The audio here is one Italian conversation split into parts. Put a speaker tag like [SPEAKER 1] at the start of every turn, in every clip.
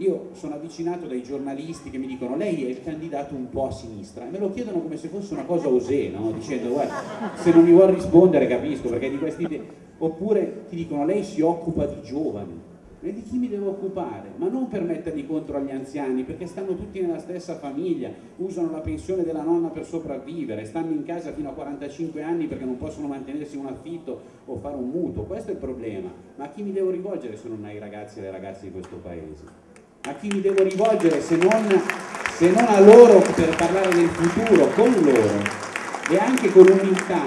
[SPEAKER 1] io sono avvicinato dai giornalisti che mi dicono lei è il candidato un po' a sinistra e me lo chiedono come se fosse una cosa osè, no? dicendo guarda se non mi vuol rispondere capisco perché di questi idee oppure ti dicono lei si occupa di giovani e di chi mi devo occupare? Ma non per metterli contro agli anziani, perché stanno tutti nella stessa famiglia, usano la pensione della nonna per sopravvivere, stanno in casa fino a 45 anni perché non possono mantenersi un affitto o fare un mutuo, questo è il problema. Ma a chi mi devo rivolgere se non ai ragazzi e alle ragazze di questo paese? A chi mi devo rivolgere se non, se non a loro per parlare del futuro, con loro? E anche con umiltà,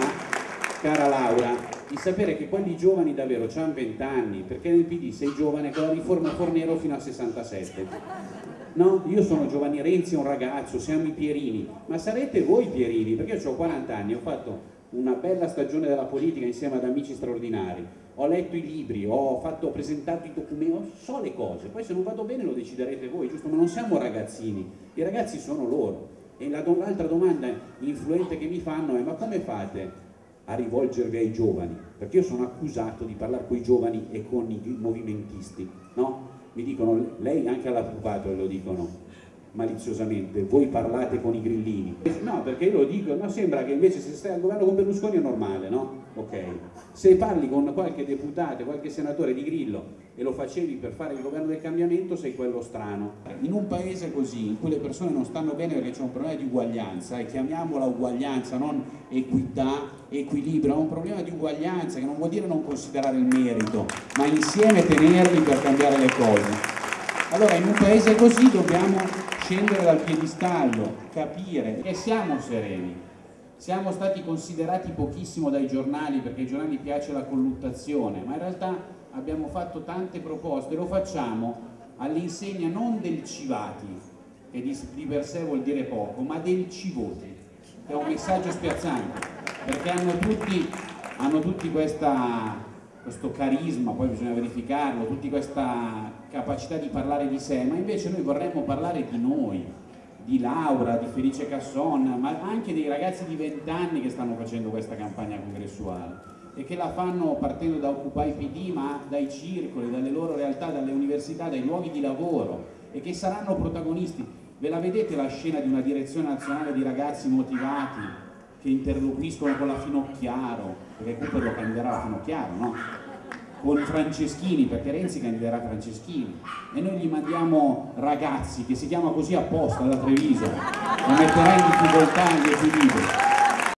[SPEAKER 1] cara Laura, di sapere che quelli giovani davvero hanno 20 anni, perché nel PD sei giovane con la riforma Fornero fino a 67. No, io sono Giovanni Renzi, un ragazzo, siamo i Pierini, ma sarete voi Pierini, perché io ho 40 anni, ho fatto una bella stagione della politica insieme ad amici straordinari, ho letto i libri, ho, fatto, ho presentato i documenti, so le cose, poi se non vado bene lo deciderete voi, giusto? Ma non siamo ragazzini, i ragazzi sono loro. E l'altra domanda influente che mi fanno è ma come fate a rivolgervi ai giovani, perché io sono accusato di parlare con i giovani e con i movimentisti, no? Mi dicono, lei anche all'avvocato lo dicono maliziosamente, voi parlate con i grillini. No, perché io lo dico, no, sembra che invece se stai al governo con Berlusconi è normale, no? Ok. Se parli con qualche deputato, qualche senatore di Grillo e lo facevi per fare il governo del cambiamento, sei quello strano. In un paese così, in cui le persone non stanno bene perché c'è un problema di uguaglianza, e chiamiamola uguaglianza, non equità, equilibrio, è un problema di uguaglianza che non vuol dire non considerare il merito, ma insieme tenerli per cambiare le cose. Allora in un paese così dobbiamo scendere dal piedistallo, capire e siamo sereni. Siamo stati considerati pochissimo dai giornali perché ai giornali piace la colluttazione, ma in realtà abbiamo fatto tante proposte, lo facciamo all'insegna non del civati, che di, per sé vuol dire poco, ma del civoti, che è un messaggio spiazzante, perché hanno tutti, hanno tutti questa, questo carisma, poi bisogna verificarlo, tutti questa capacità di parlare di sé, ma invece noi vorremmo parlare di noi, di Laura, di Felice Casson, ma anche dei ragazzi di 20 anni che stanno facendo questa campagna congressuale e che la fanno partendo da Occupy PD ma dai circoli, dalle loro realtà, dalle università, dai luoghi di lavoro e che saranno protagonisti. Ve la vedete la scena di una direzione nazionale di ragazzi motivati che interloquiscono con la Finocchiaro, perché Cooper lo candiderà la Finocchiaro, no? Con Franceschini, perché Renzi candiderà Franceschini e noi gli mandiamo ragazzi che si chiama così apposta da Treviso, lo metterà in difficoltà gli equilibri